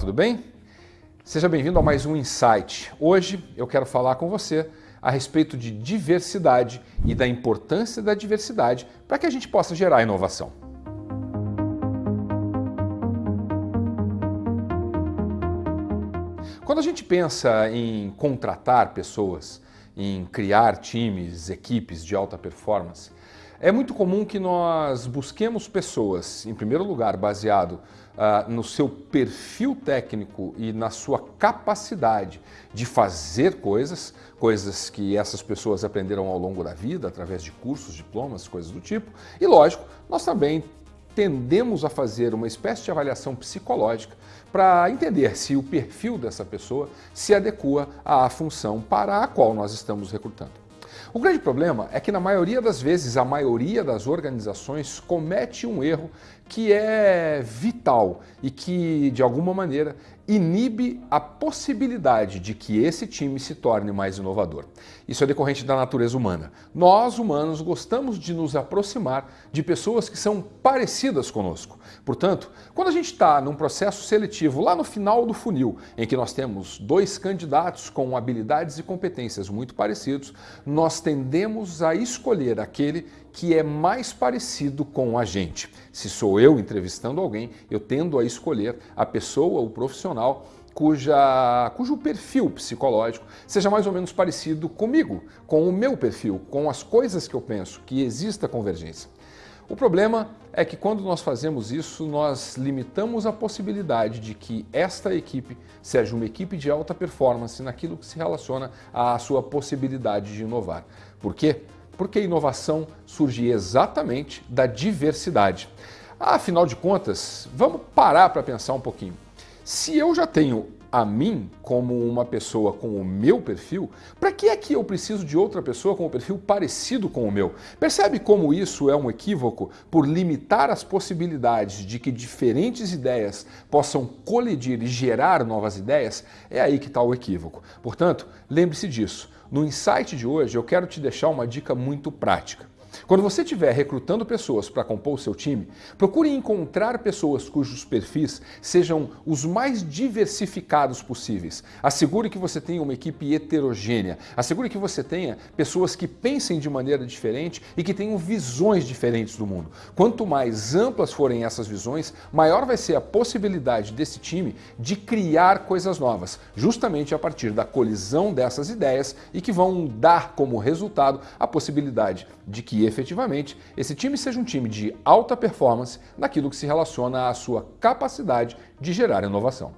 tudo bem? Seja bem-vindo a mais um Insight. Hoje eu quero falar com você a respeito de diversidade e da importância da diversidade para que a gente possa gerar inovação. Quando a gente pensa em contratar pessoas, em criar times, equipes de alta performance, é muito comum que nós busquemos pessoas, em primeiro lugar, baseado uh, no seu perfil técnico e na sua capacidade de fazer coisas, coisas que essas pessoas aprenderam ao longo da vida, através de cursos, diplomas, coisas do tipo. E lógico, nós também tendemos a fazer uma espécie de avaliação psicológica para entender se o perfil dessa pessoa se adequa à função para a qual nós estamos recrutando. O grande problema é que na maioria das vezes, a maioria das organizações comete um erro que é vital e que, de alguma maneira, inibe a possibilidade de que esse time se torne mais inovador. Isso é decorrente da natureza humana. Nós, humanos, gostamos de nos aproximar de pessoas que são parecidas conosco. Portanto, quando a gente está num processo seletivo lá no final do funil, em que nós temos dois candidatos com habilidades e competências muito parecidos, nós tendemos a escolher aquele que é mais parecido com a gente. Se sou eu entrevistando alguém, eu tendo a escolher a pessoa, o profissional, cuja, cujo perfil psicológico seja mais ou menos parecido comigo, com o meu perfil, com as coisas que eu penso, que exista convergência. O problema é que quando nós fazemos isso, nós limitamos a possibilidade de que esta equipe seja uma equipe de alta performance naquilo que se relaciona à sua possibilidade de inovar. Por quê? Porque a inovação surge exatamente da diversidade. Afinal de contas, vamos parar para pensar um pouquinho. Se eu já tenho a mim como uma pessoa com o meu perfil, para que é que eu preciso de outra pessoa com um perfil parecido com o meu? Percebe como isso é um equívoco por limitar as possibilidades de que diferentes ideias possam colidir e gerar novas ideias? É aí que está o equívoco. Portanto, lembre-se disso. No insight de hoje eu quero te deixar uma dica muito prática. Quando você estiver recrutando pessoas para compor o seu time, procure encontrar pessoas cujos perfis sejam os mais diversificados possíveis. Assegure que você tenha uma equipe heterogênea. Assegure que você tenha pessoas que pensem de maneira diferente e que tenham visões diferentes do mundo. Quanto mais amplas forem essas visões, maior vai ser a possibilidade desse time de criar coisas novas, justamente a partir da colisão dessas ideias e que vão dar como resultado a possibilidade de que efetivamente esse time seja um time de alta performance naquilo que se relaciona à sua capacidade de gerar inovação.